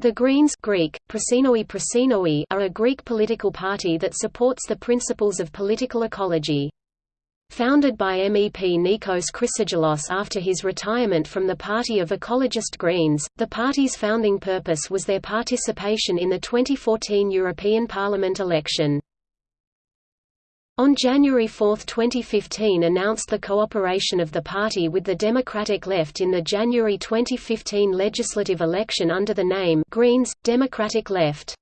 The Greens Greek, Prasinoi Prasinoi are a Greek political party that supports the principles of political ecology. Founded by MEP Nikos Chrysogelos after his retirement from the Party of Ecologist Greens, the party's founding purpose was their participation in the 2014 European Parliament election. On January 4, 2015 announced the cooperation of the party with the Democratic Left in the January 2015 legislative election under the name Greens, Democratic Left.